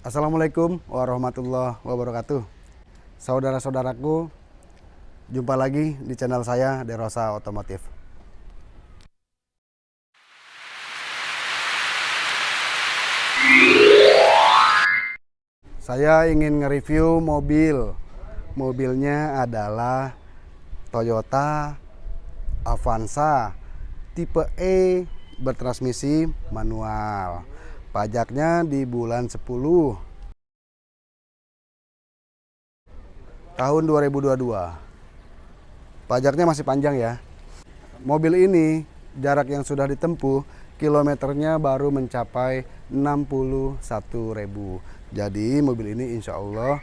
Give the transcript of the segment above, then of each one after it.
Assalamualaikum warahmatullahi wabarakatuh. Saudara-saudaraku, jumpa lagi di channel saya Derosa Otomotif. Saya ingin nge-review mobil. Mobilnya adalah Toyota Avanza tipe E bertransmisi manual. Pajaknya di bulan 10 tahun 2022. Pajaknya masih panjang ya. Mobil ini jarak yang sudah ditempuh kilometernya baru mencapai 61.000. Jadi mobil ini insya Allah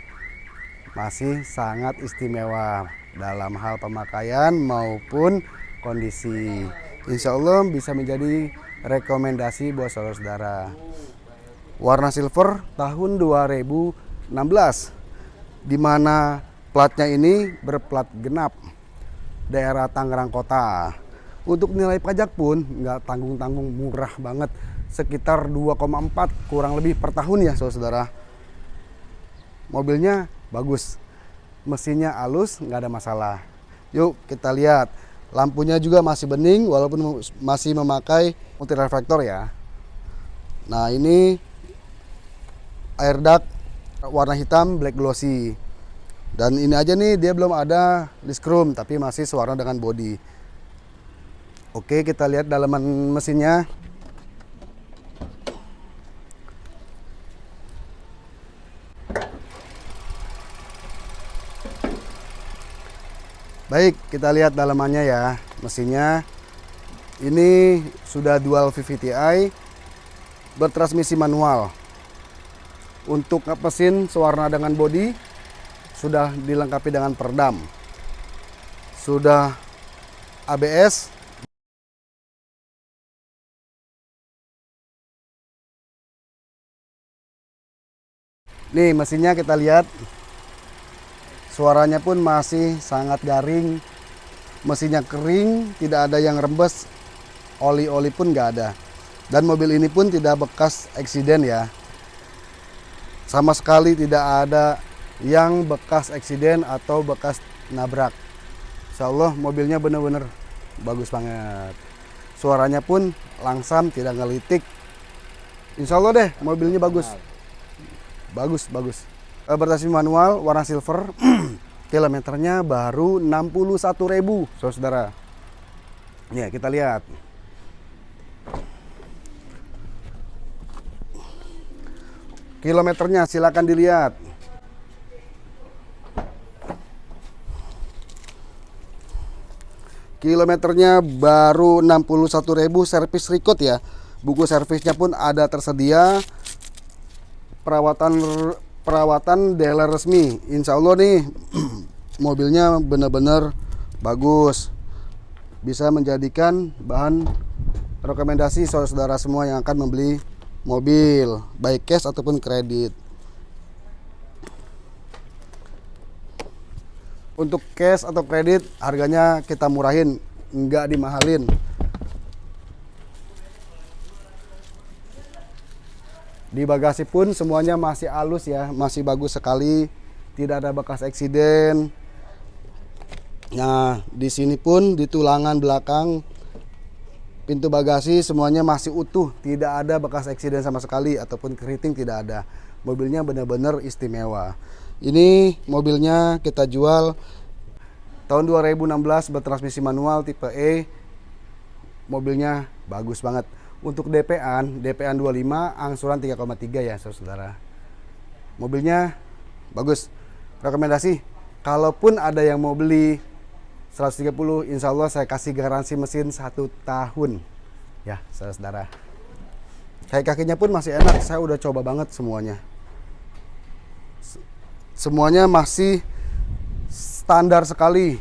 masih sangat istimewa dalam hal pemakaian maupun kondisi. Insya Allah bisa menjadi rekomendasi buat saudara-saudara. Warna silver tahun 2016 di mana platnya ini berplat genap daerah Tangerang Kota. Untuk nilai pajak pun nggak tanggung-tanggung murah banget sekitar 2,4 kurang lebih per tahun ya saudara. Mobilnya bagus, mesinnya halus nggak ada masalah. Yuk kita lihat Lampunya juga masih bening walaupun masih memakai multi reflektor ya. Nah ini air duct warna hitam black glossy. Dan ini aja nih dia belum ada disc chrome tapi masih sewarna dengan body. Oke kita lihat dalaman mesinnya. Baik, kita lihat dalamannya ya. Mesinnya ini sudah dual VVTi bertransmisi manual. Untuk mesin sewarna dengan bodi sudah dilengkapi dengan peredam. Sudah ABS Nih mesinnya kita lihat Suaranya pun masih sangat garing. Mesinnya kering, tidak ada yang rembes. Oli-oli pun nggak ada. Dan mobil ini pun tidak bekas eksiden ya. Sama sekali tidak ada yang bekas eksiden atau bekas nabrak. Insya Allah mobilnya benar-benar bagus banget. Suaranya pun langsam, tidak ngelitik. Insya Allah deh mobilnya bagus. Bagus, bagus. Eh, bertransmisi manual warna silver. Kilometernya baru 61.000 saudara. Ya kita lihat. Kilometernya silakan dilihat. Kilometernya baru 61.000 servis record ya. Buku servisnya pun ada tersedia. Perawatan perawatan dealer resmi. Insya Allah nih mobilnya benar-benar bagus. Bisa menjadikan bahan rekomendasi saudara-saudara semua yang akan membeli mobil baik cash ataupun kredit. Untuk cash atau kredit harganya kita murahin enggak dimahalin Di bagasi pun semuanya masih halus ya, masih bagus sekali, tidak ada bekas eksiden. Nah, di sini pun di tulangan belakang pintu bagasi semuanya masih utuh, tidak ada bekas eksiden sama sekali ataupun keriting tidak ada. Mobilnya benar-benar istimewa. Ini mobilnya kita jual tahun 2016 bertransmisi manual tipe E. Mobilnya bagus banget. Untuk DP-an, DP-an 25 angsuran 3,3 ya saudara. Mobilnya bagus. Rekomendasi, kalaupun ada yang mau beli 130, insya Allah saya kasih garansi mesin satu tahun. Ya, saudara. Kayak kakinya pun masih enak, saya udah coba banget semuanya. Semuanya masih standar sekali.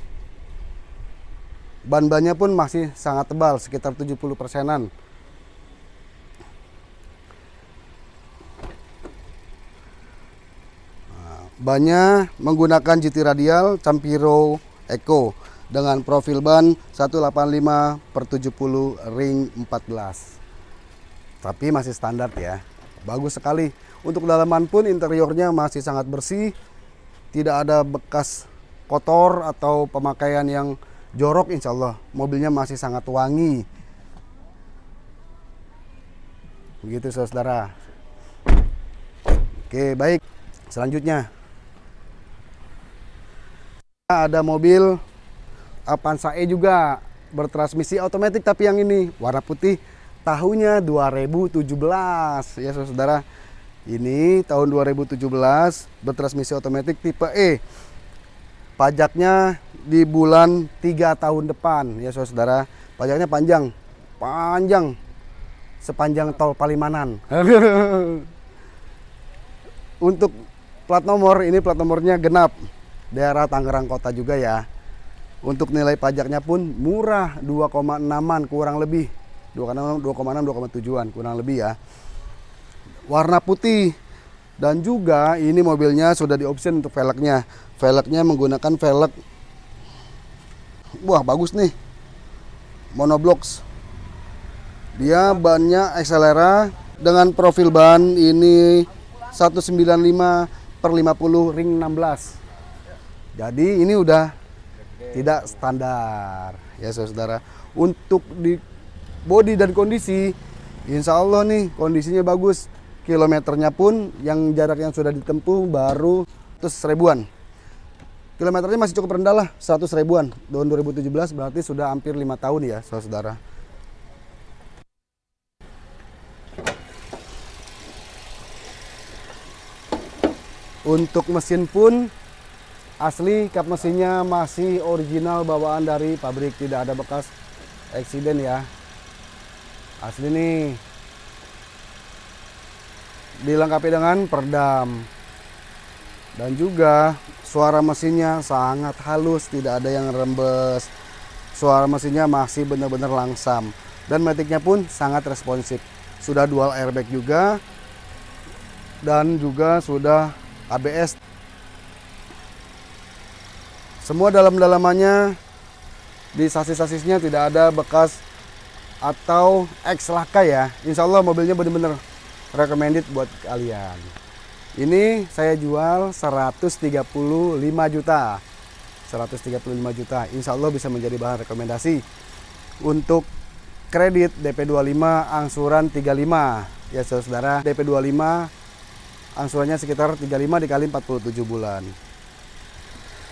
Ban-bannya pun masih sangat tebal, sekitar 70 persenan. Bannya menggunakan GT radial Campiro Eco dengan profil ban 185 per 70 ring 14. Tapi masih standar ya. bagus sekali. Untuk dalaman pun interiornya masih sangat bersih, tidak ada bekas kotor atau pemakaian yang jorok insya Allah. Mobilnya masih sangat wangi. Begitu saudara. Oke baik, selanjutnya. Ada mobil Avanza E juga bertransmisi otomatis tapi yang ini warna putih tahunnya 2017 ya saudara ini tahun 2017 bertransmisi otomatis tipe E. Pajaknya di bulan 3 tahun depan. Ya saudara pajaknya panjang panjang sepanjang tol Palimanan. Untuk plat nomor ini plat nomornya genap daerah Tangerang Kota juga ya untuk nilai pajaknya pun murah 2,6an kurang lebih 2,6 2,7an kurang lebih ya. Warna putih dan juga ini mobilnya sudah dioption untuk velgnya. Velgnya menggunakan velg Wah, bagus nih. Monoblocks. Dia bannya Accelera dengan profil ban ini 195 per 50 ring 16. Jadi ini udah tidak standar. Ya saudara. Untuk di body dan kondisi insya Allah nih kondisinya bagus. Kilometernya pun yang jarak yang sudah ditempuh baru 100 ribuan. Kilometernya masih cukup rendah lah 100 ribuan. Tahun 2017 berarti sudah hampir lima tahun ya saudara. Untuk mesin pun asli kap mesinnya masih original bawaan dari pabrik. Tidak ada bekas eksiden ya. Asli nih. Dilengkapi dengan perdam. Dan juga suara mesinnya sangat halus tidak ada yang rembes. Suara mesinnya masih benar-benar langsam. Dan metiknya pun sangat responsif. Sudah dual airbag juga. Dan juga sudah ABS semua dalam-dalamannya di sasis-sasisnya tidak ada bekas atau X laka ya. Insya Allah mobilnya benar-benar recommended buat kalian. Ini saya jual 135 juta. 135 juta. Insya Allah bisa menjadi bahan rekomendasi. Untuk kredit DP 25 angsuran 35. Ya saudara, DP 25 angsurannya sekitar 35 dikali 47 bulan.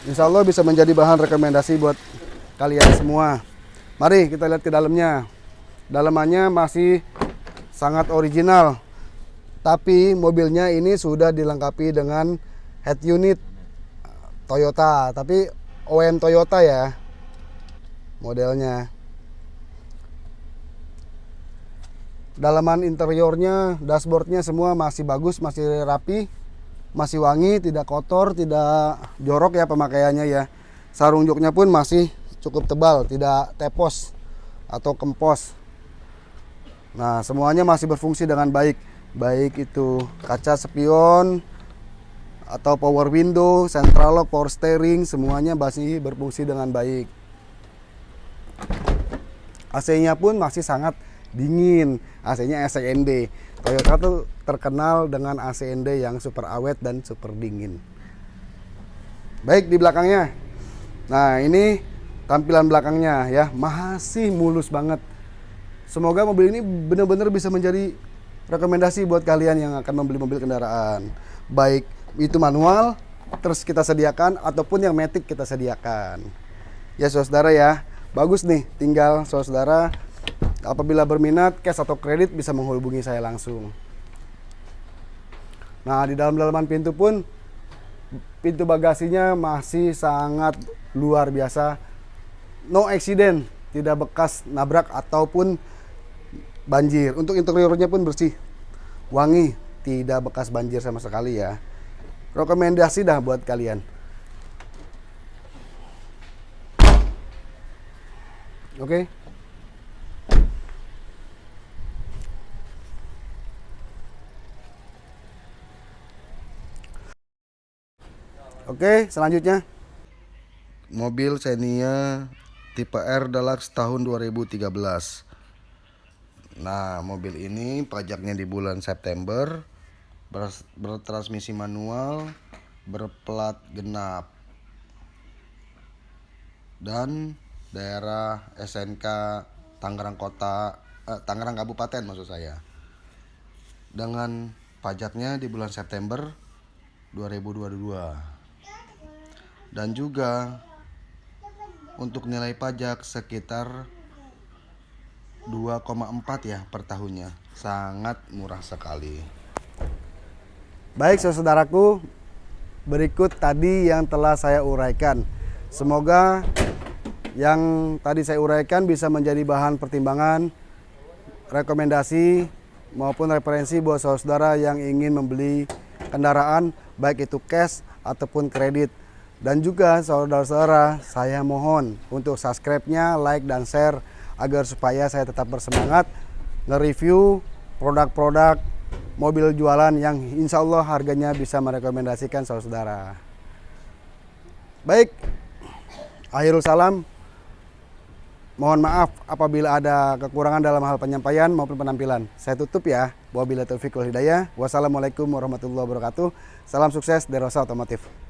Insya Allah bisa menjadi bahan rekomendasi buat kalian semua. Mari kita lihat ke dalamnya. Dalamannya masih sangat original. Tapi mobilnya ini sudah dilengkapi dengan head unit Toyota. Tapi OM Toyota ya modelnya. Dalaman interiornya, dashboardnya semua masih bagus, masih rapi masih wangi, tidak kotor, tidak jorok ya pemakaiannya ya. Sarung joknya pun masih cukup tebal, tidak tepos atau kempos. Nah, semuanya masih berfungsi dengan baik. Baik itu kaca spion atau power window, central lock, power steering, semuanya masih berfungsi dengan baik. AC-nya pun masih sangat dingin. AC-nya SND. Toyota tuh terkenal dengan ACND yang super awet dan super dingin. Baik di belakangnya. Nah, ini tampilan belakangnya ya, masih mulus banget. Semoga mobil ini benar-benar bisa menjadi rekomendasi buat kalian yang akan membeli mobil kendaraan. Baik itu manual terus kita sediakan ataupun yang matic kita sediakan. Ya saudara ya, bagus nih. Tinggal saudara Apabila berminat, cash atau kredit bisa menghubungi saya langsung. Nah, di dalam dalaman pintu pun pintu bagasinya masih sangat luar biasa. No accident, tidak bekas nabrak ataupun banjir. Untuk interiornya pun bersih, wangi, tidak bekas banjir sama sekali ya. Rekomendasi dah buat kalian. Oke. Okay? Oke, selanjutnya mobil Xenia tipe R Deluxe tahun 2013. Nah, mobil ini pajaknya di bulan September, bertransmisi manual, berplat genap, dan daerah SNK Tangerang Kota, eh, Tangerang Kabupaten maksud saya. Dengan pajaknya di bulan September 2022. Dan juga untuk nilai pajak sekitar 2,4 ya per tahunnya. Sangat murah sekali. Baik saudaraku, berikut tadi yang telah saya uraikan. Semoga yang tadi saya uraikan bisa menjadi bahan pertimbangan, rekomendasi maupun referensi buat saudara yang ingin membeli kendaraan baik itu cash ataupun kredit. Dan juga saudara-saudara saya mohon untuk subscribe-nya, like dan share agar supaya saya tetap bersemangat nge-review produk-produk mobil jualan yang insya Allah harganya bisa merekomendasikan saudara-saudara. Baik, akhirul salam. Mohon maaf apabila ada kekurangan dalam hal penyampaian maupun penampilan. Saya tutup ya. Wabillahi taufiq wal hidayah. Wassalamualaikum warahmatullahi wabarakatuh. Salam sukses dari Rosa Otomotif.